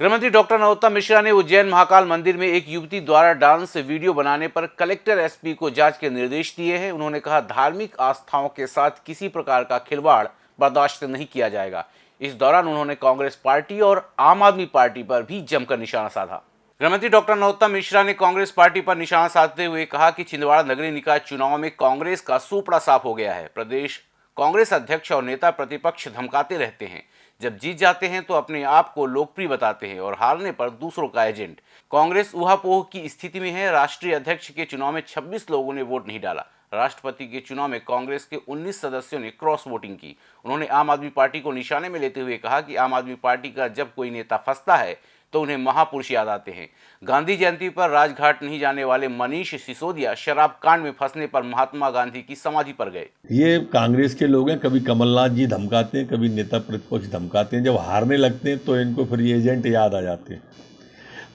गृहमंत्री डॉक्टर नरोत्तम मिश्रा ने उज्जैन महाकाल मंदिर में एक युवती द्वारा डांस वीडियो बनाने पर कलेक्टर एसपी को जाँच के निर्देश दिए हैं। उन्होंने कहा, धार्मिक आस्थाओं के साथ किसी प्रकार का खिलवाड़ बर्दाश्त नहीं किया जाएगा। इस दौरान उन्होंने कांग्रेस पार्टी और आम आदमी पार्टी पर भी जमकर निशाना साधा। गृहमंत्री डॉक्टर नरोत्तम मिश्रा ने कांग्रेस पार्टी पर निशाना साधते हुए कहा कि छिंदवाड़ा नगरीय निकाय चुनाव में कांग्रेस का सुपड़ा साफ़ हो गया है। प्रदेश कांग्रेस अध्यक्ष और नेता प्रतिपक्ष धमकाते रहते हैं। जब जीत जाते हैं तो अपने आप को लोकप्रिय बताते हैं और हारने पर दूसरों का एजेंट। कांग्रेस उहापोह की स्थिति में है। राष्ट्रीय अध्यक्ष के चुनाव में 26 लोगों ने वोट नहीं डाला। राष्ट्रपति के चुनाव में कांग्रेस के 19 सदस्यों ने क्रॉस वोटिंग की। उन्होंने आम आदमी पार्टी को निशाने में लेते हुए कहा कि आम आदमी पार्टी का जब कोई नेता फंसता है तो उन्हें महापुरुष याद आते हैं। गांधी जयंती पर राजघाट नहीं जाने वाले मनीष सिसोदिया शराब कांड में फंसने पर महात्मा गांधी की समाधि पर गए। ये कांग्रेस के लोग हैं, कभी कमलनाथ जी धमकाते हैं, कभी नेता प्रतिपक्ष धमकाते हैं। जब हारने लगते हैं तो इनको फिर एजेंट याद आ जाते हैं।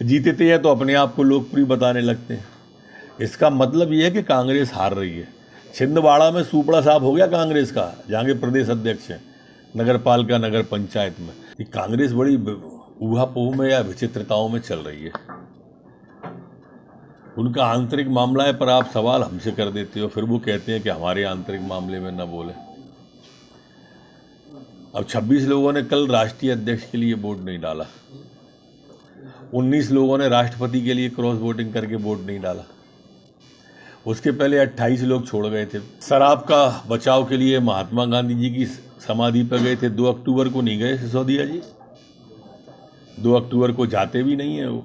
जीतते हैं तो अपने आप को लोकप्रिय बताने लगते हैं। इसका मतलब ये है कि कांग्रेस हार रही है। छिंदवाड़ा में सुपड़ा साहब हो गया कांग्रेस का, जहाँ के प्रदेश अध्यक्ष हैं नगर पालिका नगर पंचायत में। ये कांग्रेस बड़ी ऊहापोह में या विचित्रताओं में चल रही है। उनका आंतरिक मामला है, पर आप सवाल हमसे कर देते हो, फिर वो कहते हैं कि हमारे आंतरिक मामले में न बोले। अब 26 लोगों ने कल राष्ट्रीय अध्यक्ष के लिए वोट नहीं डाला। 19 लोगों ने राष्ट्रपति के लिए क्रॉस वोटिंग करके वोट नहीं डाला। उसके पहले 28 लोग छोड़ गए थे। शराब का बचाव के लिए महात्मा गांधी जी की समाधि पर गए थे। 2 अक्टूबर को नहीं गए सिसोदिया जी। दो अक्टूबर को जाते भी नहीं है वो।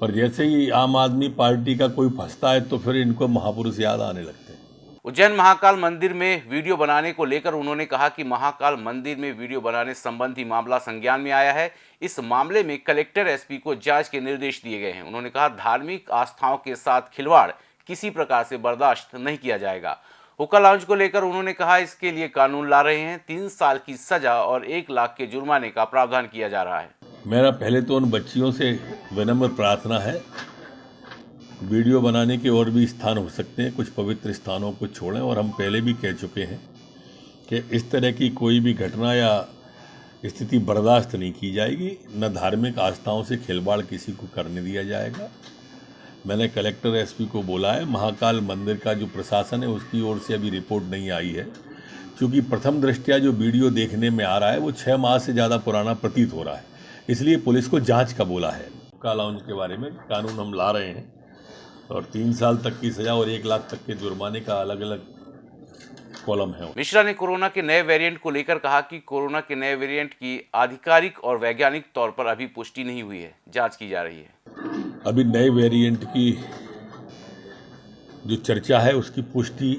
पर जैसे ही आम आदमी पार्टी का कोई फंसता है तो फिर इनको महापुरुष याद आने लगते हैं। उज्जैन महाकाल मंदिर में वीडियो बनाने को लेकर उन्होंने कहा कि महाकाल मंदिर में वीडियो बनाने संबंधी मामला संज्ञान में आया है। इस मामले में कलेक्टर एसपी को जाँच के निर्देश दिए गए हैं। उन्होंने कहा, धार्मिक आस्थाओं के साथ खिलवाड़ किसी प्रकार से बर्दाश्त नहीं किया जाएगा। हुक्का लाउंज को लेकर उन्होंने कहा, इसके लिए कानून ला रहे हैं, तीन साल की सजा और एक लाख के जुर्माने का प्रावधान किया जा रहा है। मेरा पहले तो उन बच्चियों से विनम्र प्रार्थना है। वीडियो बनाने के और भी स्थान हो सकते हैं, कुछ पवित्र स्थानों को छोड़ें और हम पहले भी कह चुके हैं कि इस तरह की कोई भी घटना या स्थिति बर्दाश्त नहीं की जाएगी, न धार्मिक आस्थाओं से खिलवाड़ किसी को करने दिया जाएगा। मैंने कलेक्टर एसपी को बोला है, महाकाल मंदिर का जो प्रशासन है उसकी ओर से अभी रिपोर्ट नहीं आई है। क्योंकि प्रथम दृष्टिया जो वीडियो देखने में आ रहा है, वो छः माह से ज़्यादा पुराना प्रतीत हो रहा है। इसलिए पुलिस को जाँच का बोला है। कालाउंज के बारे में कानून हम ला रहे हैं और तीन साल तक की सजा और एक लाख तक के जुर्माने का अलग अलग कॉलम है। मिश्रा ने कोरोना के नए वेरिएंट को लेकर कहा कि कोरोना के नए वेरिएंट की आधिकारिक और वैज्ञानिक तौर पर अभी पुष्टि नहीं हुई है। जाँच की जा रही है। अभी नए वेरिएंट की जो चर्चा है, उसकी पुष्टि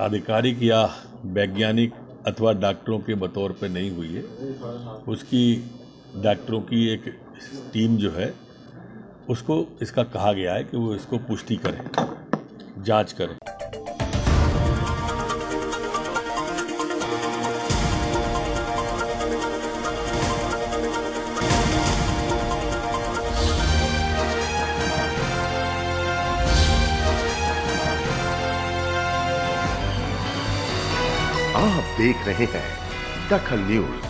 आधिकारिक या वैज्ञानिक अथवा डॉक्टरों के बतौर पर नहीं हुई है। उसकी डॉक्टरों की एक टीम जो है, उसको इसका कहा गया है कि वो इसको पुष्टि करें, जाँच करें। आप देख रहे हैं दखल न्यूज़।